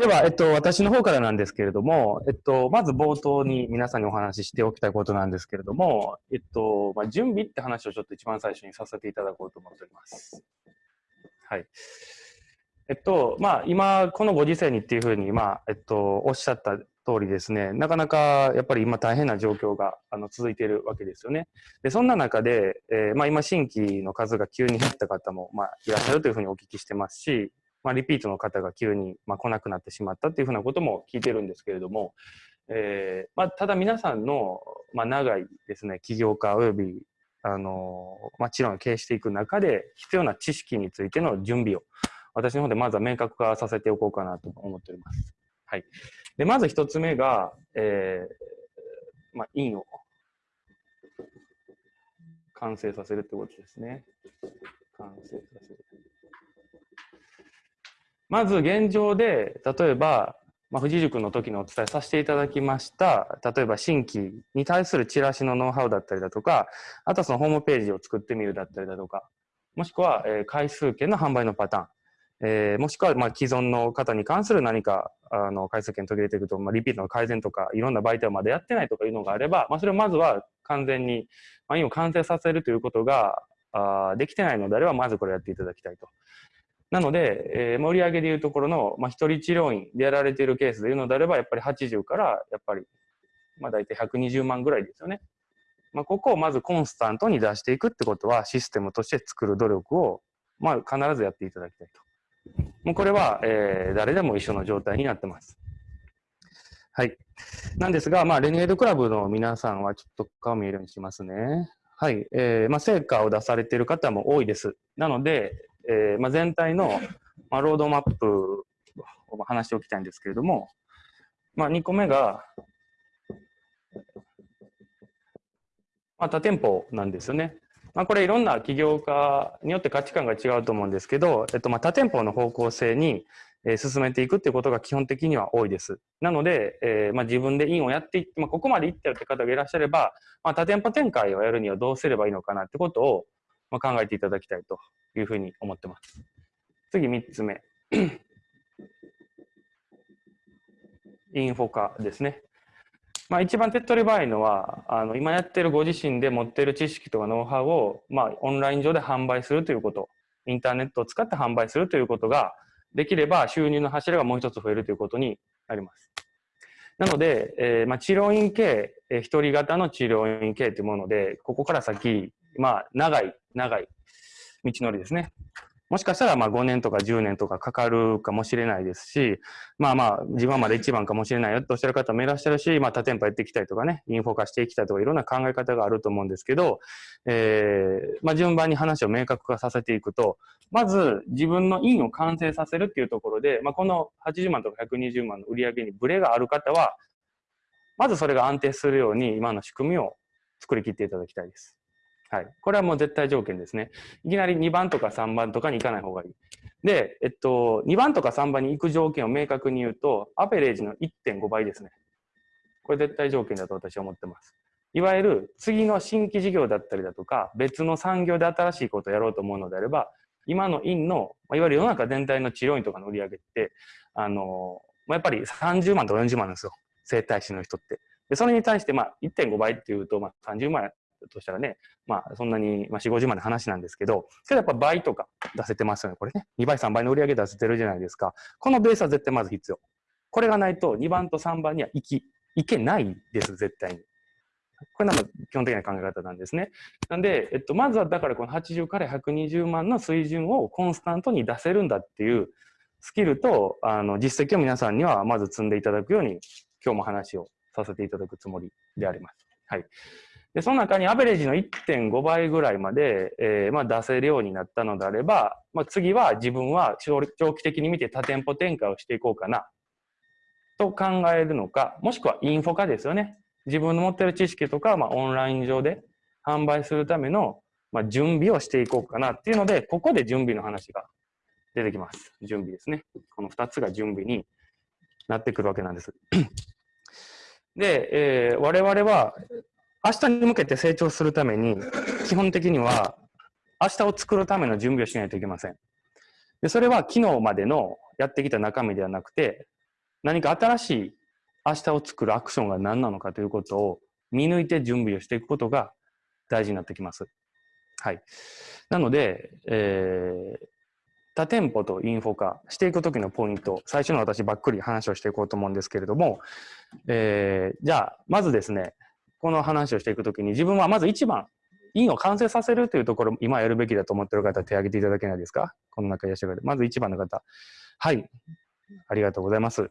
では、えっと、私の方からなんですけれども、えっと、まず冒頭に皆さんにお話ししておきたいことなんですけれども、えっと、まあ、準備って話をちょっと一番最初にさせていただこうと思っております。はい。えっと、まあ、今、このご時世にっていうふうに、まあ、えっと、おっしゃった通りですね、なかなかやっぱり今大変な状況があの続いているわけですよね。で、そんな中で、えー、まあ、今、新規の数が急に減った方も、まあ、いらっしゃるというふうにお聞きしてますし、まあ、リピートの方が急に、まあ、来なくなってしまったっていうふうなことも聞いてるんですけれども、えーまあ、ただ皆さんの、まあ、長いですね起業家およびあの、まあ、治療を経営していく中で必要な知識についての準備を私の方でまずは明確化させておこうかなと思っております。はい、でまず一つ目が、えーまあ、院を完成させるってことですね。完成させる。まず現状で、例えば、まあ、富士塾の時にお伝えさせていただきました、例えば新規に対するチラシのノウハウだったりだとか、あとはそのホームページを作ってみるだったりだとか、もしくは、えー、回数券の販売のパターン、えー、もしくは、まあ、既存の方に関する何か、あの、回数券途切れていくと、まあ、リピートの改善とか、いろんな媒体をまだやってないとかいうのがあれば、まあ、それをまずは完全に、まあ、今完成させるということが、あできてないのであれば、まずこれやっていただきたいと。なので、えー、盛り上げでいうところの、まあ、一人治療院でやられているケースでいうのであれば、やっぱり80から、やっぱり、まあ大体120万ぐらいですよね。まあ、ここをまずコンスタントに出していくってことは、システムとして作る努力を、まあ必ずやっていただきたいと。もうこれは、えー、誰でも一緒の状態になってます。はい。なんですが、まあ、レニエードクラブの皆さんはちょっと顔見えるようにしますね。はい。えー、まあ、成果を出されている方も多いです。なので、えーまあ、全体の、まあ、ロードマップを話しておきたいんですけれども、まあ、2個目が、まあ、多店舗なんですよね。まあ、これいろんな起業家によって価値観が違うと思うんですけど、えっと、まあ多店舗の方向性に、えー、進めていくっていうことが基本的には多いです。なので、えーまあ、自分で院をやっていって、まあ、ここまで行ったよって方がいらっしゃれば、まあ、多店舗展開をやるにはどうすればいいのかなってことを、まあ、考えていただきたいというふうに思ってます。次3つ目。インフォ化ですね。まあ、一番手っ取り早いのは、あの今やってるご自身で持ってる知識とかノウハウを、まあ、オンライン上で販売するということ、インターネットを使って販売するということができれば収入の柱がもう一つ増えるということになります。なので、えーまあ、治療院系、えー、一人型の治療院系というもので、ここから先、まあ、長い、長い道のりですね。もしかしたらまあ5年とか10年とかかかるかもしれないですし、まあまあ自分はまだ一番かもしれないよとおっしゃる方もいらっしゃるし、まあ多店舗やっていきたいとかね、インフォ化していきたいとかいろんな考え方があると思うんですけど、えー、まあ順番に話を明確化させていくと、まず自分の院を完成させるっていうところで、まあこの80万とか120万の売り上げにブレがある方は、まずそれが安定するように今の仕組みを作り切っていただきたいです。はい。これはもう絶対条件ですね。いきなり2番とか3番とかに行かない方がいい。で、えっと、2番とか3番に行く条件を明確に言うと、アベレージの1.5倍ですね。これ絶対条件だと私は思ってます。いわゆる次の新規事業だったりだとか、別の産業で新しいことをやろうと思うのであれば、今の院の、いわゆる世の中全体の治療院とかの売り上げって、あの、やっぱり30万とか40万なんですよ。整体師の人って。で、それに対して、まあ、1.5倍っていうと、まあ、30万としたらね、まあ、そんなに、まあ、4、50万の話なんですけど、けどやっぱ倍とか出せてますよね。これね。2倍、3倍の売り上げ出せてるじゃないですか。このベースは絶対まず必要。これがないと、2番と3番には行き、いけないです、絶対に。これなんか基本的な考え方なんですね。なんで、えっと、まずはだからこの80から120万の水準をコンスタントに出せるんだっていうスキルと、あの、実績を皆さんにはまず積んでいただくように、今日も話をさせていただくつもりであります。はい。で、その中にアベレージの1.5倍ぐらいまで、えー、まあ出せるようになったのであれば、まあ次は自分は長期的に見て多店舗展開をしていこうかな、と考えるのか、もしくはインフォ化ですよね。自分の持ってる知識とか、まあオンライン上で販売するための、まあ、準備をしていこうかなっていうので、ここで準備の話が出てきます。準備ですね。この2つが準備になってくるわけなんです。で、えー、我々は明日に向けて成長するために、基本的には、明日を作るための準備をしないといけません。で、それは昨日までのやってきた中身ではなくて、何か新しい明日を作るアクションが何なのかということを見抜いて準備をしていくことが大事になってきます。はい。なので、えー、多店舗とインフォ化していくときのポイント、最初の私ばっくり話をしていこうと思うんですけれども、えー、じゃあ、まずですね、この話をしていくときに自分はまず一番、インを完成させるというところ、今やるべきだと思っている方、手を挙げていただけないですか？この中いらっしゃる方。まず一番の方。はい。ありがとうございます。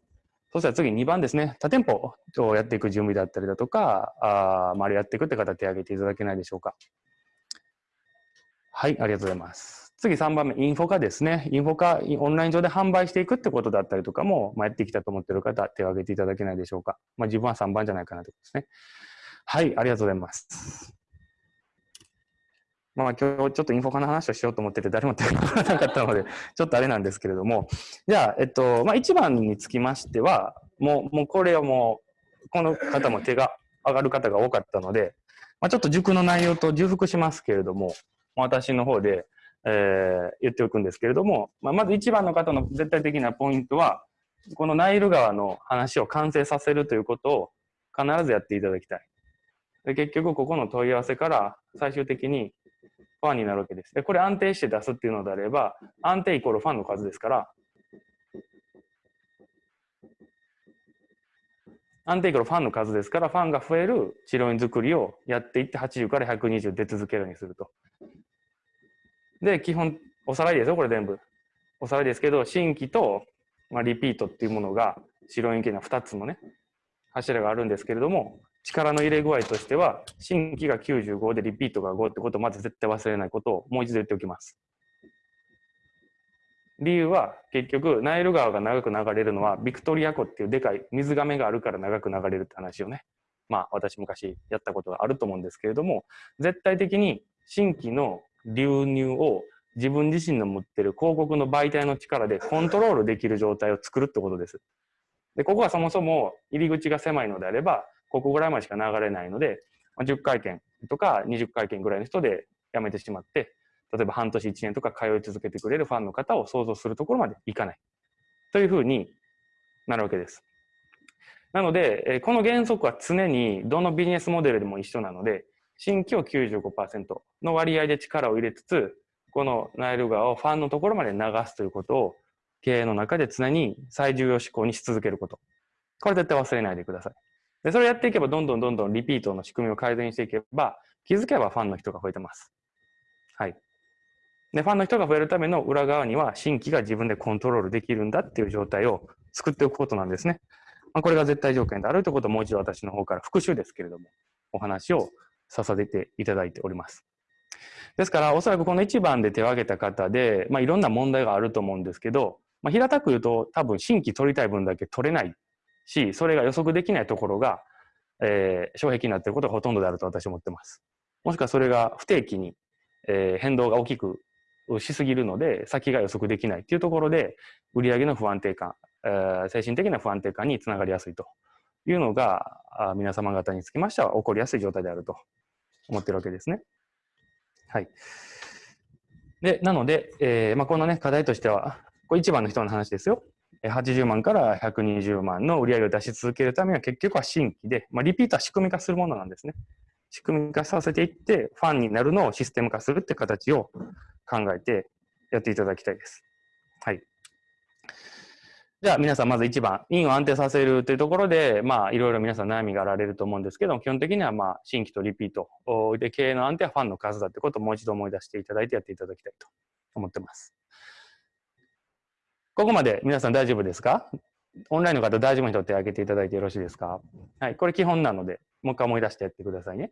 そしたら次2番ですね。多店舗をやっていく準備だったりだとか、あまあ、やっていくって方、手を挙げていただけないでしょうか？はい、ありがとうございます。次3番目、インフォ化ですね。インフォ化、オンライン上で販売していくってことだったりとかも、まあ、やってきたと思っている方、手を挙げていただけないでしょうか？まあ、自分は3番じゃないかなということですね。はい、ありがとうございます。まあ、今日ちょっとインフォ化の話をしようと思ってて、誰も手が挙がらなかったので、ちょっとあれなんですけれども、じゃあ、えっと、まあ、1番につきましては、もう、もうこれはもう、この方も手が上がる方が多かったので、まあ、ちょっと塾の内容と重複しますけれども、私の方で、え、言っておくんですけれども、まあ、まず一番の方の絶対的なポイントは、このナイル川の話を完成させるということを必ずやっていただきたい。で結局、ここの問い合わせから最終的にファンになるわけです。で、これ安定して出すっていうのであれば、安定イコールファンの数ですから、安定イコールファンの数ですから、ファンが増える治療院作りをやっていって80から120出続けるようにすると。で、基本、おさらいですよ、これ全部。おさらいですけど、新規と、まあ、リピートっていうものが、白円形の2つのね、柱があるんですけれども、力の入れ具合としては、新規が95でリピートが5ってことをまず絶対忘れないことをもう一度言っておきます。理由は結局ナイル川が長く流れるのはビクトリア湖っていうでかい水がめがあるから長く流れるって話をねまあ私昔やったことがあると思うんですけれども絶対的に新規の流入を自分自身の持ってる広告の媒体の力でコントロールできる状態を作るってことです。で、ここはそもそも入り口が狭いのであれば、ここぐらいまでしか流れないので、10回転とか20回転ぐらいの人でやめてしまって、例えば半年1年とか通い続けてくれるファンの方を想像するところまでいかない。というふうになるわけです。なので、この原則は常にどのビジネスモデルでも一緒なので、新規を95%の割合で力を入れつつ、このナイル川をファンのところまで流すということを経営の中で常に最重要志向にし続けること。これ絶対忘れないでください。で、それをやっていけばどんどんどんどんリピートの仕組みを改善していけば、気づけばファンの人が増えてます。はい。で、ファンの人が増えるための裏側には新規が自分でコントロールできるんだっていう状態を作っておくことなんですね。まあ、これが絶対条件であるということをもう一度私の方から復習ですけれども、お話をさせていただいております。ですから、おそらくこの1番で手を挙げた方で、まあ、いろんな問題があると思うんですけど、まあ、平たく言うと、多分新規取りたい分だけ取れないし、それが予測できないところが、えー、障壁になっていることがほとんどであると私は思ってます。もしくはそれが不定期に、えー、変動が大きくしすぎるので、先が予測できないっていうところで、売上の不安定感、えー、精神的な不安定感につながりやすいというのが、あ皆様方につきましては起こりやすい状態であると思ってるわけですね。はい。で、なので、えー、まあ、このね、課題としては、これ一番の人の話ですよ。80万から120万の売り上げを出し続けるためには結局は新規で、まあ、リピートは仕組み化するものなんですね。仕組み化させていって、ファンになるのをシステム化するって形を考えてやっていただきたいです。はい。じゃあ皆さんまず1番、インを安定させるというところで、まあいろいろ皆さん悩みがあられると思うんですけども、基本的にはまあ新規とリピートで経営の安定はファンの数だってことをもう一度思い出していただいてやっていただきたいと思ってます。ここまで皆さん大丈夫ですか？オンラインの方大丈夫にとってあげていただいてよろしいですか？はい、これ基本なので、もう一回思い出してやってくださいね。